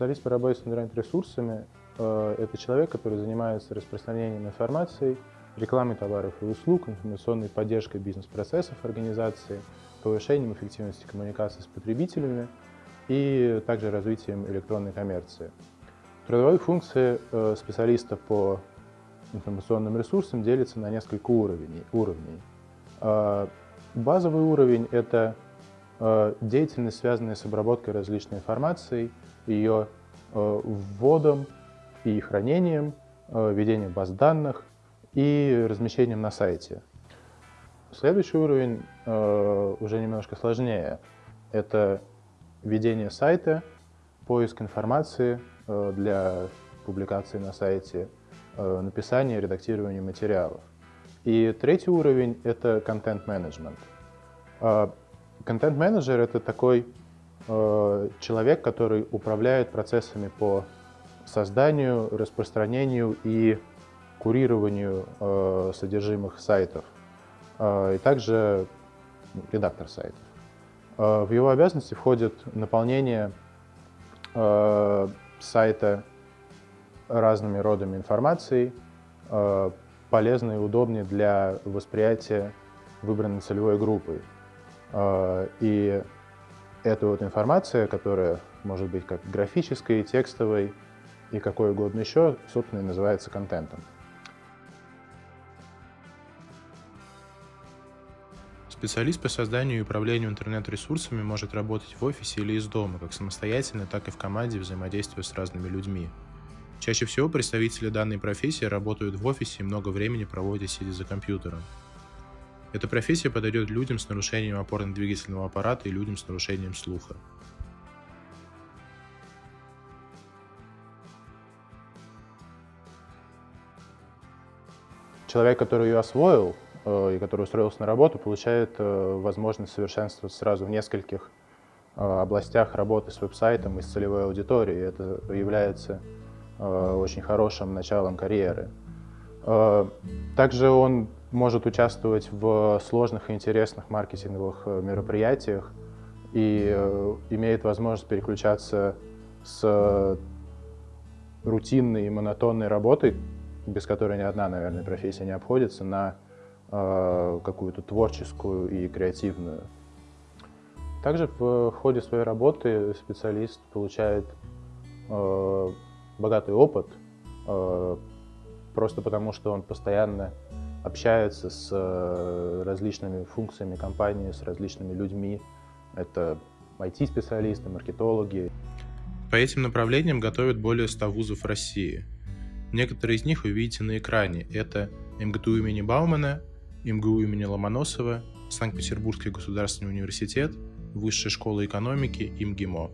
Специалист по работе с интернет-ресурсами э, – это человек, который занимается распространением информации, рекламой товаров и услуг, информационной поддержкой бизнес-процессов организации, повышением эффективности коммуникации с потребителями и также развитием электронной коммерции. Трудовые функции э, специалиста по информационным ресурсам делятся на несколько уровней. уровней. Э, базовый уровень – это деятельность, связанная с обработкой различной информации, ее вводом и хранением, ведением баз данных и размещением на сайте. Следующий уровень уже немножко сложнее. Это ведение сайта, поиск информации э, для публикации на сайте, э, написание, редактирование материалов. И третий уровень — это контент-менеджмент. Э, контент-менеджер — это такой человек, который управляет процессами по созданию, распространению и курированию содержимых сайтов, и также редактор сайтов. Э, в его обязанности входит наполнение э, сайта разными родами информации, э, полезной и удобной для восприятия выбранной целевой группой. И эта вот информация, которая может быть как графической, текстовой и какой угодно еще, собственно, и называется контентом. Специалист по созданию и управлению интернет-ресурсами может работать в офисе или из дома, как самостоятельно, так и в команде взаимодействуя с разными людьми. Чаще всего представители данной профессии работают в офисе и много времени проводят сидя за компьютером. Эта профессия подойдет людям с нарушением опорно-двигательного аппарата и людям с нарушением слуха. Человек, который ее освоил, Э, и который устроился на работу, получает э, возможность совершенствоваться сразу в нескольких э, областях работы с веб-сайтом и с целевой аудиторией. Это является очень хорошим началом карьеры. Также он может участвовать в сложных и интересных маркетинговых мероприятиях и имеет возможность переключаться с рутинной и монотонной работы, без которой ни одна, наверное, профессия не обходится, на Э, какую-то творческую и креативную. Также в ходе своей работы специалист получает э, богатый опыт, э, просто потому что он постоянно общается с э, различными функциями компании, с различными людьми. Это IT-специалисты, маркетологи. По этим направлениям готовят более 100 вузов России. Некоторые из них вы видите на экране. Это МГТУ имени Баумана, МГУ имени Ломоносова, Санкт-Петербургский государственный университет, Высшая школа экономики, ИМГИМО.